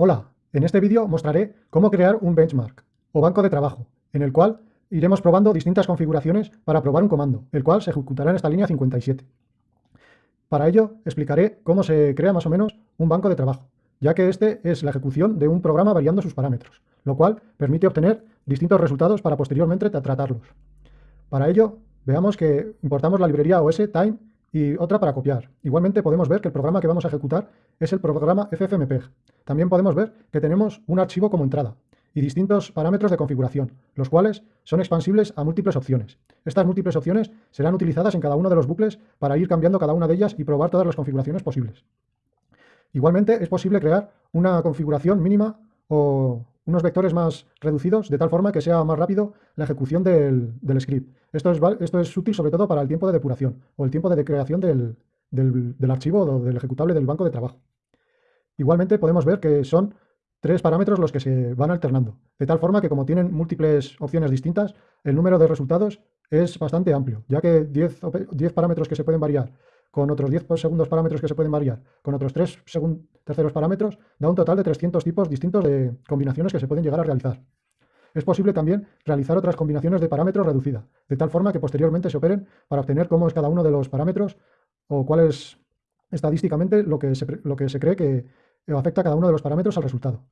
Hola, en este vídeo mostraré cómo crear un benchmark o banco de trabajo, en el cual iremos probando distintas configuraciones para probar un comando, el cual se ejecutará en esta línea 57. Para ello explicaré cómo se crea más o menos un banco de trabajo, ya que este es la ejecución de un programa variando sus parámetros, lo cual permite obtener distintos resultados para posteriormente tratarlos. Para ello, veamos que importamos la librería OS Time y otra para copiar. Igualmente podemos ver que el programa que vamos a ejecutar es el programa FFmpeg. También podemos ver que tenemos un archivo como entrada y distintos parámetros de configuración, los cuales son expansibles a múltiples opciones. Estas múltiples opciones serán utilizadas en cada uno de los bucles para ir cambiando cada una de ellas y probar todas las configuraciones posibles. Igualmente es posible crear una configuración mínima o unos vectores más reducidos, de tal forma que sea más rápido la ejecución del, script. Esto es, esto es, útil sobre todo para el tiempo de depuración o el tiempo de creación del, del archivo o del ejecutable del banco de trabajo. Igualmente podemos ver que son tres parámetros los que se van alternando, de tal forma que como tienen múltiples opciones distintas, el número de resultados es bastante amplio, ya que 10, 10 parámetros que se pueden variar con otros 10 segundos parámetros que se pueden variar, con otros 3 terceros parámetros, da un total de 300 tipos distintos de combinaciones que se pueden llegar a realizar. Es posible también realizar otras combinaciones de parámetros reducida, de tal forma que posteriormente se operen para obtener cómo es cada uno de los parámetros o cuál es estadísticamente lo que se, lo que se cree que afecta a cada uno de los parámetros al resultado.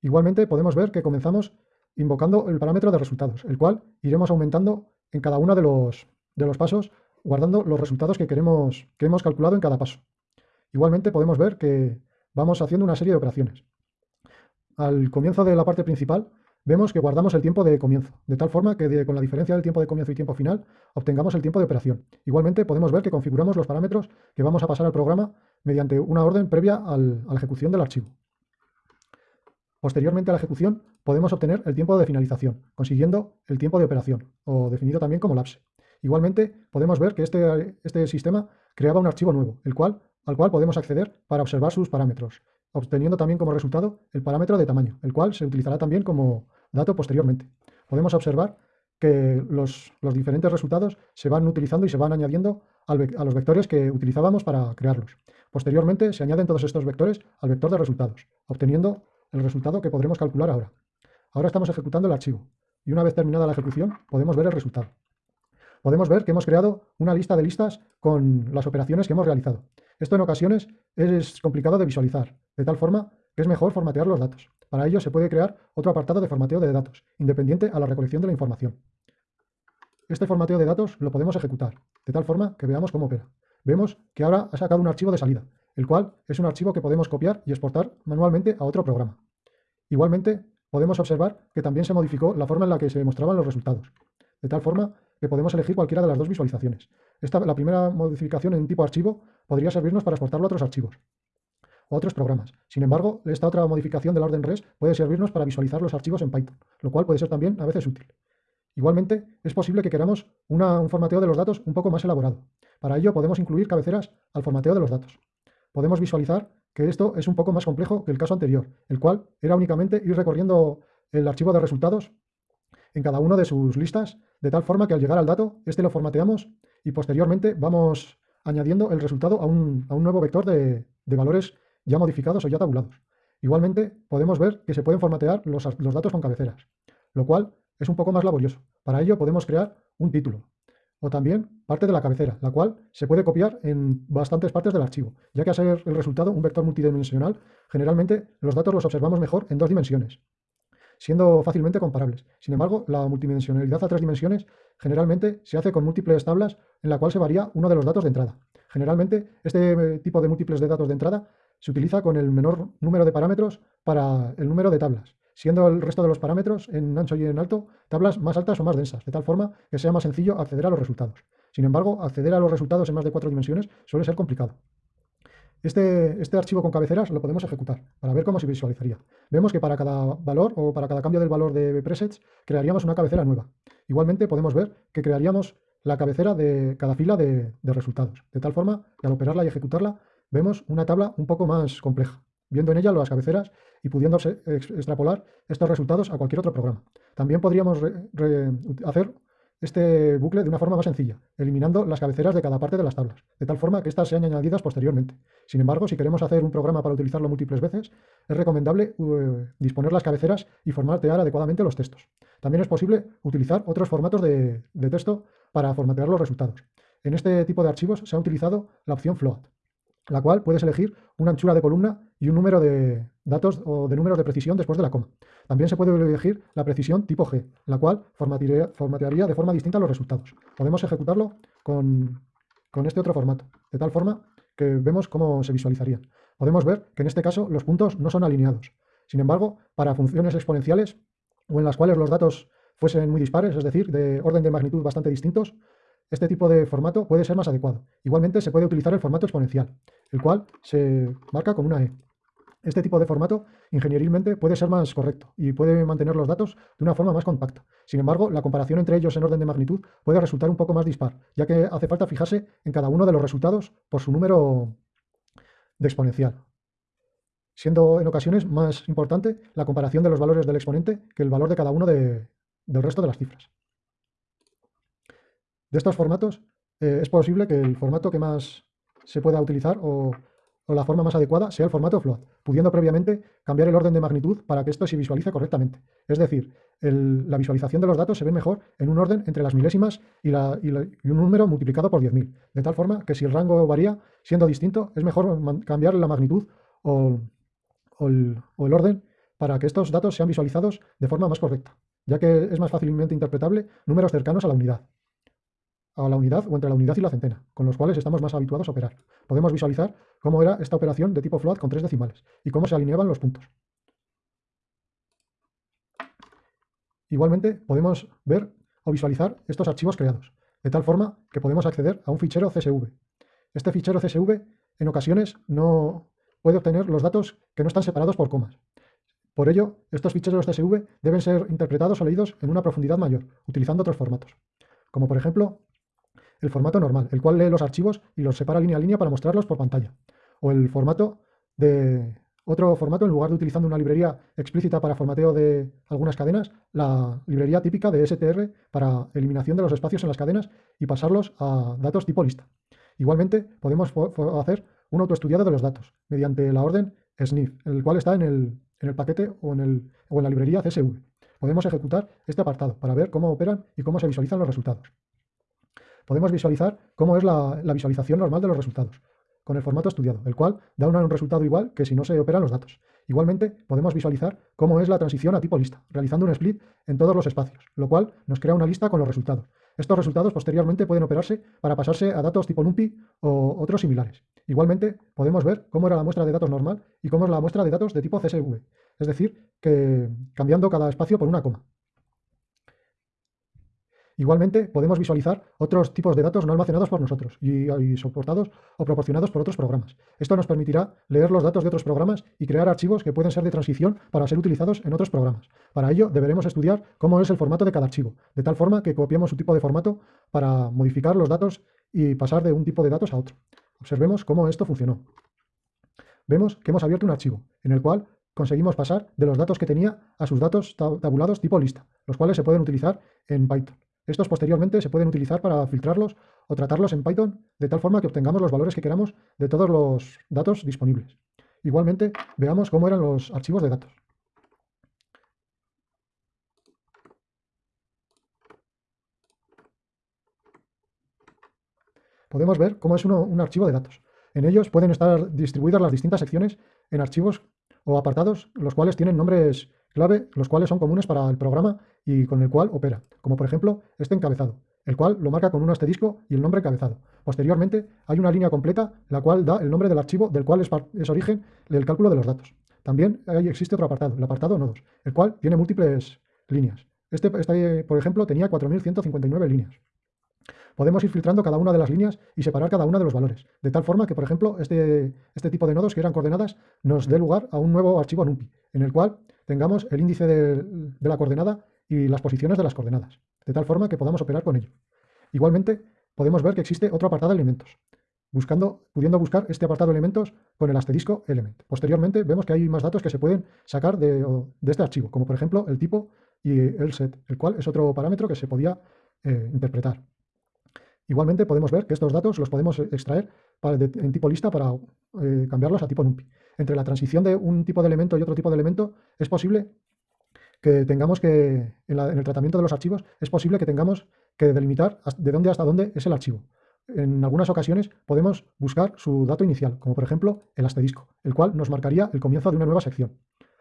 Igualmente podemos ver que comenzamos invocando el parámetro de resultados, el cual iremos aumentando en cada uno de los, de los pasos guardando los resultados que, queremos, que hemos calculado en cada paso. Igualmente podemos ver que vamos haciendo una serie de operaciones. Al comienzo de la parte principal vemos que guardamos el tiempo de comienzo, de tal forma que con la diferencia del tiempo de comienzo y tiempo final obtengamos el tiempo de operación. Igualmente podemos ver que configuramos los parámetros que vamos a pasar al programa mediante una orden previa a la ejecución del archivo. Posteriormente a la ejecución podemos obtener el tiempo de finalización, consiguiendo el tiempo de operación, o definido también como lapse. Igualmente, podemos ver que este, este sistema creaba un archivo nuevo, el cual, al cual podemos acceder para observar sus parámetros, obteniendo también como resultado el parámetro de tamaño, el cual se utilizará también como dato posteriormente. Podemos observar que los, diferentes resultados se van utilizando y se van añadiendo a los vectores que utilizábamos para crearlos. Posteriormente se añaden todos estos vectores al vector de resultados, obteniendo el resultado que podremos calcular ahora. Ahora estamos ejecutando el archivo y una vez terminada la ejecución podemos ver el resultado podemos ver que hemos creado una lista de listas con las operaciones que hemos realizado. Esto en ocasiones es complicado de visualizar, de tal forma que es mejor formatear los datos. Para ello se puede crear otro apartado de formateo de datos, independiente a la recolección de la información. Este formateo de datos lo podemos ejecutar, de tal forma que veamos cómo opera. Vemos que ahora ha sacado un archivo de salida, el cual es un archivo que podemos copiar y exportar manualmente a otro programa. Igualmente, podemos observar que también se modificó la forma en la que se mostraban los resultados, de tal forma que podemos elegir cualquiera de las dos visualizaciones. Esta, la primera modificación en tipo archivo podría servirnos para exportarlo a otros archivos o a otros programas. Sin embargo, esta otra modificación del orden res puede servirnos para visualizar los archivos en Python, lo cual puede ser también a veces útil. Igualmente, es posible que queramos un formateo de los datos un poco más elaborado. Para ello podemos incluir cabeceras al formateo de los datos. Podemos visualizar que esto es un poco más complejo que el caso anterior, el cual era únicamente ir recorriendo el archivo de resultados en cada una de sus listas, de tal forma que al llegar al dato, este lo formateamos y posteriormente vamos añadiendo el resultado a un, nuevo vector de, valores ya modificados o ya tabulados. Igualmente, podemos ver que se pueden formatear los, los datos con cabeceras, lo cual es un poco más laborioso. Para ello podemos crear un título o también parte de la cabecera, la cual se puede copiar en bastantes partes del archivo, ya que a ser el resultado un vector multidimensional, generalmente los datos los observamos mejor en dos dimensiones siendo fácilmente comparables. Sin embargo, la multidimensionalidad a tres dimensiones generalmente se hace con múltiples tablas en la cual se varía uno de los datos de entrada. Generalmente, este eh, tipo de múltiples de datos de entrada se utiliza con el menor número de parámetros para el número de tablas, siendo el resto de los parámetros en ancho y en alto tablas más altas o más densas, de tal forma que sea más sencillo acceder a los resultados. Sin embargo, acceder a los resultados en más de cuatro dimensiones suele ser complicado. Este, este, archivo con cabeceras lo podemos ejecutar para ver cómo se visualizaría. Vemos que para cada valor o para cada cambio del valor de presets crearíamos una cabecera nueva. Igualmente podemos ver que crearíamos la cabecera de cada fila de, resultados, de tal forma que al operarla y ejecutarla vemos una tabla un poco más compleja, viendo en ella las cabeceras y pudiendo extrapolar estos resultados a cualquier otro programa. También podríamos hacer este bucle de una forma más sencilla, eliminando las cabeceras de cada parte de las tablas, de tal forma que éstas sean añadidas posteriormente. Sin embargo, si queremos hacer un programa para utilizarlo múltiples veces, es recomendable uh, disponer las cabeceras y formatear adecuadamente los textos. También es posible utilizar otros formatos de, de texto para formatear los resultados. En este tipo de archivos se ha utilizado la opción float, la cual puedes elegir una anchura de columna y un número de datos o de números de precisión después de la coma. También se puede elegir la precisión tipo G, la cual formatearía de forma distinta los resultados. Podemos ejecutarlo con, con este otro formato, de tal forma que vemos cómo se visualizarían. Podemos ver que en este caso los puntos no son alineados. Sin embargo, para funciones exponenciales o en las cuales los datos fuesen muy dispares, es decir, de orden de magnitud bastante distintos, este tipo de formato puede ser más adecuado. Igualmente se puede utilizar el formato exponencial, el cual se marca con una E. Este tipo de formato ingenierilmente puede ser más correcto y puede mantener los datos de una forma más compacta. Sin embargo, la comparación entre ellos en orden de magnitud puede resultar un poco más dispar, ya que hace falta fijarse en cada uno de los resultados por su número de exponencial, siendo en ocasiones más importante la comparación de los valores del exponente que el valor de cada uno del resto de las cifras. De estos formatos, eh, es posible que el formato que más se pueda utilizar o, la forma más adecuada sea el formato float, pudiendo previamente cambiar el orden de magnitud para que esto se visualice correctamente. Es decir, la visualización de los datos se ve mejor en un orden entre las milésimas y, un número multiplicado por 10.000, de tal forma que si el rango varía siendo distinto, es mejor cambiar la magnitud o el orden para que estos datos sean visualizados de forma más correcta, ya que es más fácilmente interpretable números cercanos a la unidad a la unidad o entre la unidad y la centena, con los cuales estamos más habituados a operar. Podemos visualizar cómo era esta operación de tipo float con tres decimales y cómo se alineaban los puntos. Igualmente podemos ver o visualizar estos archivos creados, de tal forma que podemos acceder a un fichero CSV. Este fichero CSV en ocasiones no puede obtener los datos que no están separados por comas. Por ello, estos ficheros CSV deben ser interpretados o leídos en una profundidad mayor, utilizando otros formatos, como por ejemplo el formato normal, el cual lee los archivos y los separa línea a línea para mostrarlos por pantalla. O el formato de otro formato, en lugar de utilizando una librería explícita para formateo de algunas cadenas, la librería típica de STR para eliminación de los espacios en las cadenas y pasarlos a datos tipo lista. Igualmente, podemos hacer un autoestudiado de los datos mediante la orden sniff, el cual está en el, paquete o en, el, o en la librería CSV. Podemos ejecutar este apartado para ver cómo operan y cómo se visualizan los resultados podemos visualizar cómo es la, visualización normal de los resultados, con el formato estudiado, el cual da un resultado igual que si no se operan los datos. Igualmente, podemos visualizar cómo es la transición a tipo lista, realizando un split en todos los espacios, lo cual nos crea una lista con los resultados. Estos resultados posteriormente pueden operarse para pasarse a datos tipo NumPy o otros similares. Igualmente, podemos ver cómo era la muestra de datos normal y cómo es la muestra de datos de tipo CSV, es decir, que cambiando cada espacio por una coma. Igualmente, podemos visualizar otros tipos de datos no almacenados por nosotros y, soportados o proporcionados por otros programas. Esto nos permitirá leer los datos de otros programas y crear archivos que pueden ser de transición para ser utilizados en otros programas. Para ello, deberemos estudiar cómo es el formato de cada archivo, de tal forma que copiemos su tipo de formato para modificar los datos y pasar de un tipo de datos a otro. Observemos cómo esto funcionó. Vemos que hemos abierto un archivo, en el cual conseguimos pasar de los datos que tenía a sus datos tabulados tipo lista, los cuales se pueden utilizar en Python. Estos posteriormente se pueden utilizar para filtrarlos o tratarlos en Python de tal forma que obtengamos los valores que queramos de todos los datos disponibles. Igualmente, veamos cómo eran los archivos de datos. Podemos ver cómo es un archivo de datos. En ellos pueden estar distribuidas las distintas secciones en archivos o apartados, los cuales tienen nombres clave, los cuales son comunes para el programa y con el cual opera, como por ejemplo este encabezado, el cual lo marca con un asterisco y el nombre encabezado. Posteriormente hay una línea completa, la cual da el nombre del archivo del cual es, origen del cálculo de los datos. También existe otro apartado, el apartado nodos, el cual tiene múltiples líneas. Este, este por ejemplo, tenía 4.159 líneas. Podemos ir filtrando cada una de las líneas y separar cada una de los valores, de tal forma que, por ejemplo, este, este tipo de nodos que eran coordenadas nos dé lugar a un nuevo archivo NumPy, en el cual tengamos el índice de, la coordenada y las posiciones de las coordenadas, de tal forma que podamos operar con ello. Igualmente, podemos ver que existe otro apartado de elementos, buscando, pudiendo buscar este apartado de elementos con el asterisco element. Posteriormente, vemos que hay más datos que se pueden sacar de, este archivo, como por ejemplo el tipo y el set, el cual es otro parámetro que se podía eh, interpretar. Igualmente podemos ver que estos datos los podemos extraer en tipo lista para eh, cambiarlos a tipo NumPy. Entre la transición de un tipo de elemento y otro tipo de elemento es posible que tengamos que, en, el tratamiento de los archivos, es posible que tengamos que delimitar de dónde hasta dónde es el archivo. En algunas ocasiones podemos buscar su dato inicial, como por ejemplo el asterisco, el cual nos marcaría el comienzo de una nueva sección.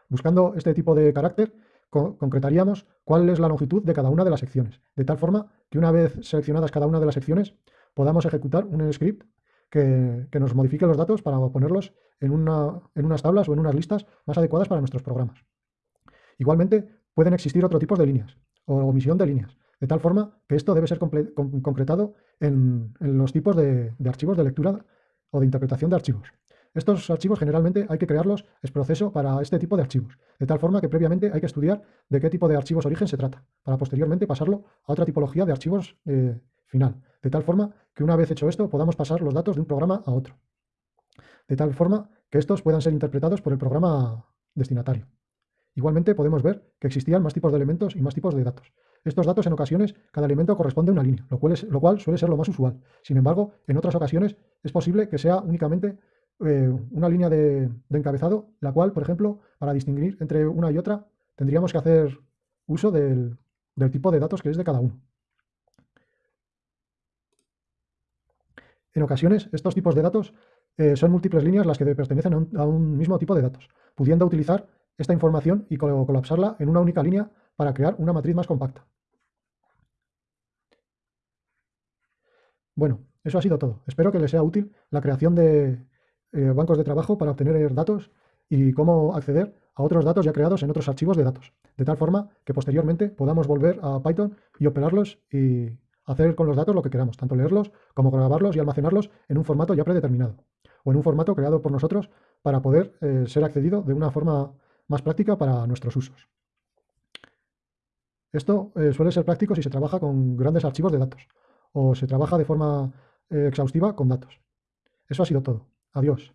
Buscando este tipo de carácter, concretaríamos cuál es la longitud de cada una de las secciones, de tal forma que una vez seleccionadas cada una de las secciones, podamos ejecutar un script que, nos modifique los datos para ponerlos en, en unas tablas o en unas listas más adecuadas para nuestros programas. Igualmente, pueden existir otro tipo de líneas o omisión de líneas, de tal forma que esto debe ser concretado en, los tipos de, archivos de lectura o de interpretación de archivos. Estos archivos generalmente hay que crearlos es proceso para este tipo de archivos, de tal forma que previamente hay que estudiar de qué tipo de archivos origen se trata, para posteriormente pasarlo a otra tipología de archivos eh, final, de tal forma que una vez hecho esto podamos pasar los datos de un programa a otro, de tal forma que estos puedan ser interpretados por el programa destinatario. Igualmente podemos ver que existían más tipos de elementos y más tipos de datos. Estos datos en ocasiones cada elemento corresponde a una línea, lo cual, lo cual suele ser lo más usual. Sin embargo, en otras ocasiones es posible que sea únicamente eh, una línea de, encabezado, la cual, por ejemplo, para distinguir entre una y otra, tendríamos que hacer uso del, tipo de datos que es de cada uno. En ocasiones, estos tipos de datos eh, son múltiples líneas las que pertenecen a un, mismo tipo de datos, pudiendo utilizar esta información y colapsarla en una única línea para crear una matriz más compacta. Bueno, eso ha sido todo. Espero que les sea útil la creación de, eh, bancos de trabajo para obtener datos y cómo acceder a otros datos ya creados en otros archivos de datos, de tal forma que posteriormente podamos volver a Python y operarlos y hacer con los datos lo que queramos, tanto leerlos como grabarlos y almacenarlos en un formato ya predeterminado o en un formato creado por nosotros para poder eh, ser accedido de una forma más práctica para nuestros usos. Esto eh, suele ser práctico si se trabaja con grandes archivos de datos o se trabaja de forma exhaustiva con datos. Eso ha sido todo. Adiós.